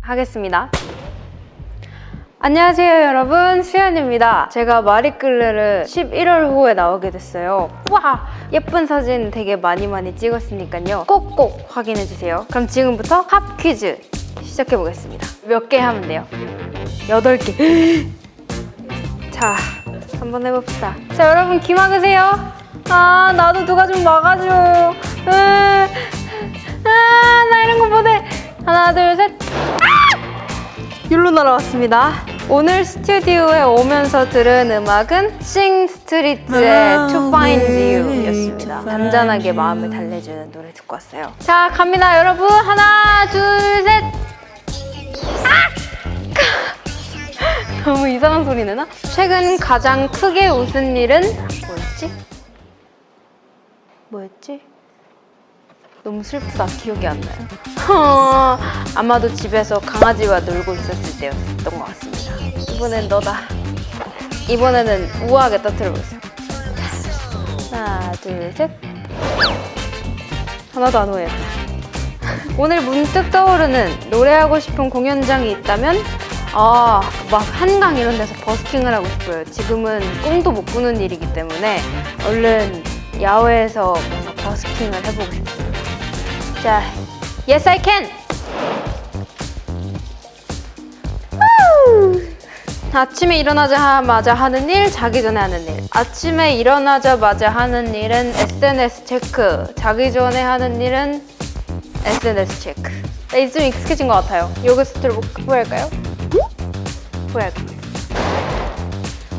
하겠습니다. 안녕하세요 여러분. 수연입니다. 제가 마리끌레를 11월 호에 나오게 됐어요. 와! 예쁜 사진 되게 많이 많이 찍었으니까요. 꼭꼭 확인해주세요. 그럼 지금부터 팝 퀴즈 시작해보겠습니다. 몇 개 하면 돼요? 8개. 자 한번 해봅시다. 자 여러분 귀 막으세요. 아 나도 누가 좀 막아줘. 으, 아, 나 이런 거 못해. 하나 둘셋 율로 날아왔습니다. 오늘 스튜디오에 오면서 들은 음악은 싱 스트리트의 To Find You 였습니다. 잔잔하게 마음을 달래주는 노래 듣고 왔어요. 자, 갑니다, 여러분. 하나, 둘, 셋. 아! 너무 이상한 소리 내나? 최근 가장 크게 웃은 일은 뭐였지? 뭐였지? 너무 슬프다. 기억이 안 나요. 어, 아마도 집에서 강아지와 놀고 있었을 때였던 것 같습니다. 이번엔 너다. 이번에는 우아하게 터트려보겠습니다. 하나, 둘, 셋. 하나도 안 오해했다. 오늘 문득 떠오르는 노래하고 싶은 공연장이 있다면 아, 막 한강 이런 데서 버스킹을 하고 싶어요. 지금은 꿈도 못 꾸는 일이기 때문에 얼른 야외에서 뭔가 버스킹을 해보고 싶습니다. 자, yes I can. 우! 아침에 일어나자마자 하는 일, 자기 전에 하는 일. 아침에 일어나자마자 하는 일은 SNS 체크. 자기 전에 하는 일은 SNS 체크. 나 이제 좀 익숙해진 것 같아요. 요거스트를 뭐 후회할까요? 후회할까요?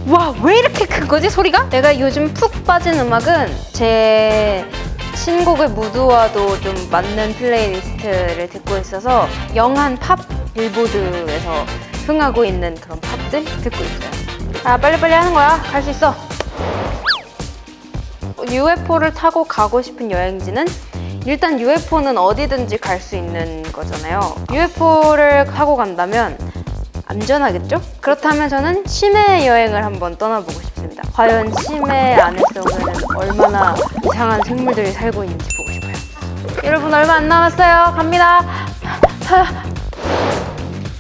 와, 왜 이렇게 큰 거지, 소리가? 내가 요즘 푹 빠진 음악은 제 신곡의 무드와도 좀 맞는 playlist를 듣고 있어서 young한 팝 빌보드에서 흥하고 있는 그런 팝들 듣고 있어요. 아, 빨리빨리 하는 거야. 갈 수 있어. UFO를 타고 가고 싶은 여행지는 일단 UFO는 어디든지 갈 수 있는 거잖아요. UFO를 타고 간다면 안전하겠죠? 그렇다면 저는 심해 여행을 한번 떠나보고 싶습니다. 과연 심해 안에서는 얼마나 이상한 생물들이 살고 있는지 보고 싶어요. 여러분 얼마 안 남았어요. 갑니다.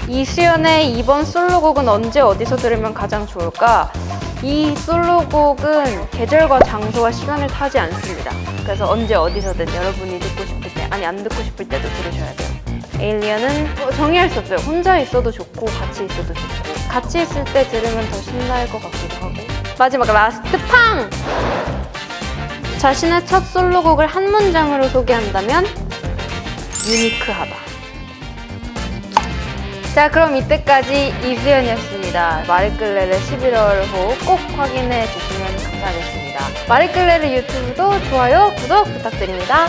이수연의 이번 솔로곡은 언제 어디서 들으면 가장 좋을까? 이 솔로곡은 계절과 장소와 시간을 타지 않습니다. 그래서 언제 어디서든 여러분이 듣고 싶을 때, 아니 안 듣고 싶을 때도 들으셔야 돼요. Alien은 뭐 정의할 수 없어요. 혼자 있어도 좋고 같이 있어도 좋고 같이 있을 때 들으면 더 신날 것 같기도 하고 마지막 last 팡! 자신의 첫 솔로곡을 한 문장으로 소개한다면 유니크하다. 자 그럼 이때까지 이수현이었습니다. 마리끌레르 11월 호 꼭 확인해 주시면 감사하겠습니다. 마리끌레르 유튜브도 좋아요, 구독 부탁드립니다.